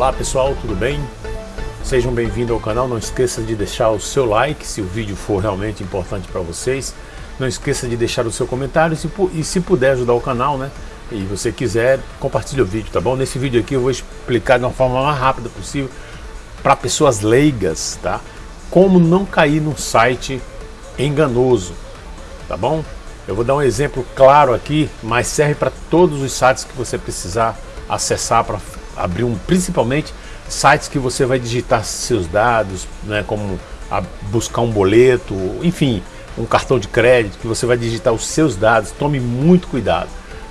Olá pessoal, tudo bem? Sejam bem-vindos ao canal, não esqueça de deixar o seu like se o vídeo for realmente importante para vocês. Não esqueça de deixar o seu comentário e se puder ajudar o canal, né? E você quiser, compartilhe o vídeo, tá bom? Nesse vídeo aqui eu vou explicar de uma forma mais rápida possível para pessoas leigas, tá? Como não cair num site enganoso, tá bom? Eu vou dar um exemplo claro aqui, mas serve para todos os sites que você precisar acessar para abrir um, principalmente sites que você vai digitar seus dados, né, como buscar um boleto, enfim, um cartão de crédito, que você vai digitar os seus dados, tome muito cuidado.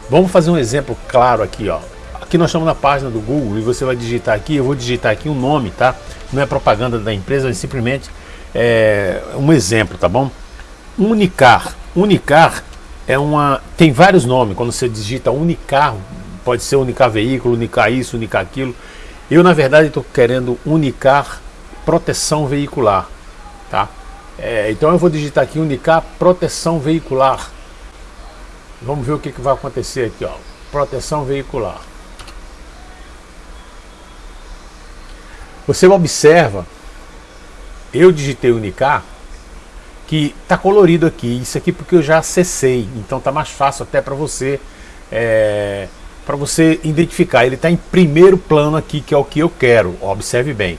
Vamos fazer um exemplo claro aqui, ó. Aqui nós estamos na página do Google e você vai digitar aqui, eu vou digitar aqui um nome, tá? Não é propaganda da empresa, é simplesmente é, um exemplo, tá bom? Unicar. Unicar é uma. tem vários nomes. Quando você digita Unicar, pode ser Unicar veículo, Unicar isso, Unicar aquilo. Eu, na verdade, estou querendo Unicar proteção veicular. Tá? É, então eu vou digitar aqui Unicar proteção veicular. Vamos ver o que, que vai acontecer aqui. Ó. Proteção veicular. Você observa, eu digitei Unicar, que está colorido aqui. Isso aqui porque eu já acessei, então está mais fácil até para você é, para você identificar. Ele está em primeiro plano aqui, que é o que eu quero. Observe bem.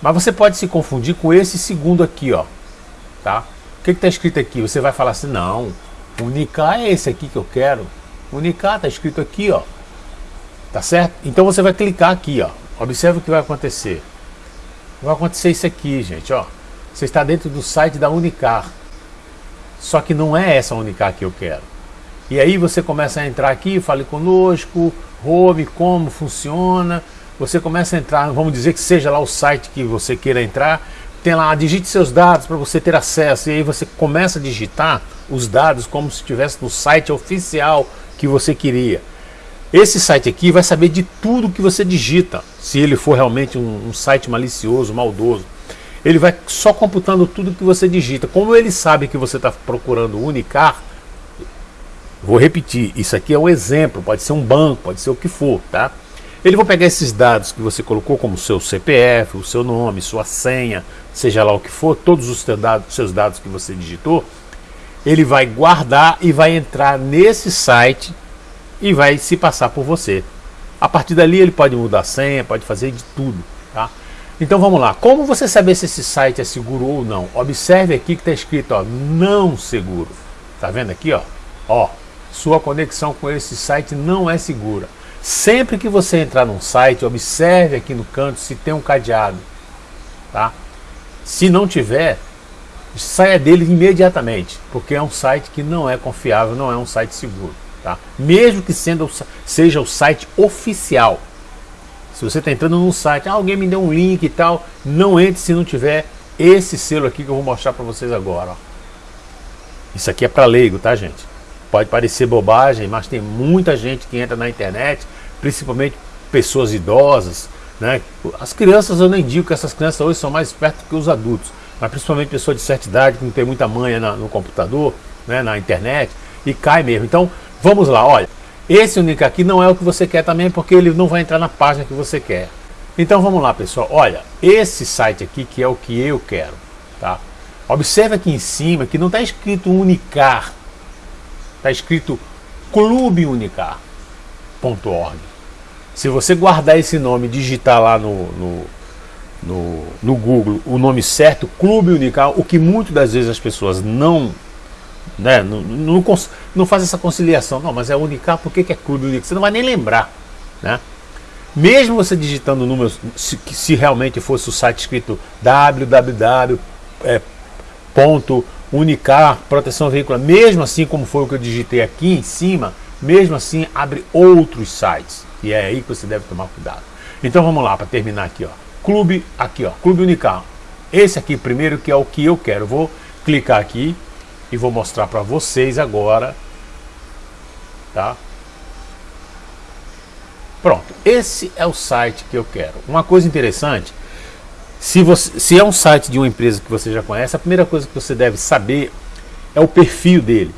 Mas você pode se confundir com esse segundo aqui, ó. Tá? O que está escrito aqui? Você vai falar assim, não, Unicar é esse aqui que eu quero. Unicar está escrito aqui, ó. Tá certo? Então você vai clicar aqui, ó. Observe o que vai acontecer. Vai acontecer isso aqui, gente, ó. Você está dentro do site da Unicar. Só que não é essa Unicar que eu quero. E aí você começa a entrar aqui, fale conosco, home, como funciona. Você começa a entrar, vamos dizer que seja lá o site que você queira entrar. Tem lá, digite seus dados para você ter acesso. E aí você começa a digitar os dados como se estivesse no site oficial que você queria. Esse site aqui vai saber de tudo que você digita, se ele for realmente um, um site malicioso, maldoso ele vai só computando tudo que você digita. Como ele sabe que você está procurando Unicar, vou repetir, isso aqui é um exemplo, pode ser um banco, pode ser o que for, tá? Ele vai pegar esses dados que você colocou, como seu CPF, o seu nome, sua senha, seja lá o que for, todos os seus dados, que você digitou, ele vai guardar e vai entrar nesse site e vai se passar por você. A partir dali ele pode mudar a senha, pode fazer de tudo, tá? Então vamos lá, como você saber se esse site é seguro ou não? Observe aqui que está escrito ó, não seguro. Tá vendo aqui ó? Ó, sua conexão com esse site não é segura. Sempre que você entrar num site, observe aqui no canto se tem um cadeado. Tá? Se não tiver, saia dele imediatamente, porque é um site que não é confiável, não é um site seguro. Tá? Mesmo que sendo, seja o site oficial. Se você está entrando num site, ah, alguém me deu um link e tal, não entre se não tiver esse selo aqui que eu vou mostrar para vocês agora. Ó. Isso aqui é para leigo, tá gente? Pode parecer bobagem, mas tem muita gente que entra na internet, principalmente pessoas idosas, né? As crianças eu nem digo que essas crianças hoje são mais espertas que os adultos, mas principalmente pessoas de certa idade que não tem muita manha na, no computador, né, na internet, e cai mesmo. Então, vamos lá, olha. Esse link aqui não é o que você quer também, porque ele não vai entrar na página que você quer. Então vamos lá, pessoal. Olha, esse site aqui que é o que eu quero, tá? Observe aqui em cima que não está escrito Unicar, está escrito clubeunicar.org. Se você guardar esse nome digitar lá no, no, no, no Google o nome certo, Clube Unicar, o que muitas das vezes as pessoas não né? Não, não, não, faz essa conciliação. Não, mas é Unicar, por que, que é Clube Unicar? Você não vai nem lembrar. Né? Mesmo você digitando o número, se, se realmente fosse o site escrito www.unicar, proteção veicular, mesmo assim como foi o que eu digitei aqui em cima, mesmo assim abre outros sites. E é aí que você deve tomar cuidado. Então vamos lá, para terminar aqui. Ó. Clube, aqui ó, Clube Unicar. Esse aqui primeiro que é o que eu quero. Vou clicar aqui e vou mostrar para vocês agora, tá? Pronto, esse é o site que eu quero. Uma coisa interessante, se, você, se é um site de uma empresa que você já conhece, a primeira coisa que você deve saber é o perfil dele.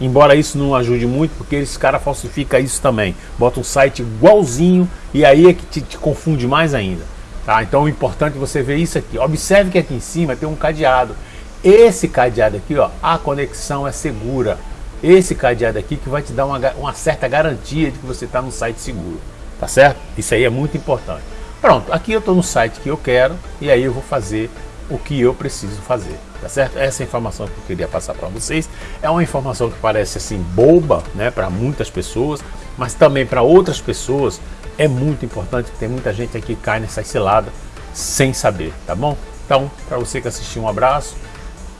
Embora isso não ajude muito, porque esse cara falsifica isso também. Bota um site igualzinho E aí é que te, te confunde mais ainda. Tá? Então o importante é você ver isso aqui. Observe que aqui em cima tem um cadeado. Esse cadeado aqui, ó, a conexão é segura. Esse cadeado aqui que vai te dar uma, uma certa garantia de que você está no site seguro. Tá certo? Isso aí é muito importante. Pronto, aqui eu estou no site que eu quero e aí eu vou fazer o que eu preciso fazer, tá certo? Essa informação que eu queria passar para vocês é uma informação que parece assim boba, né, para muitas pessoas, mas também para outras pessoas é muito importante, tem muita gente aqui que cai nessa cilada sem saber, tá bom? Então, para você que assistiu, um abraço.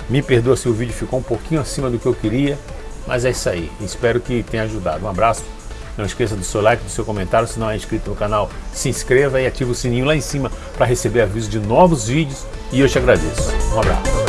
Me perdoa se o vídeo ficou um pouquinho acima do que eu queria, mas é isso aí. Espero que tenha ajudado. Um abraço. Não esqueça do seu like, do seu comentário. Se não é inscrito no canal, se inscreva e ative o sininho lá em cima para receber aviso de novos vídeos. E eu te agradeço. Um abraço.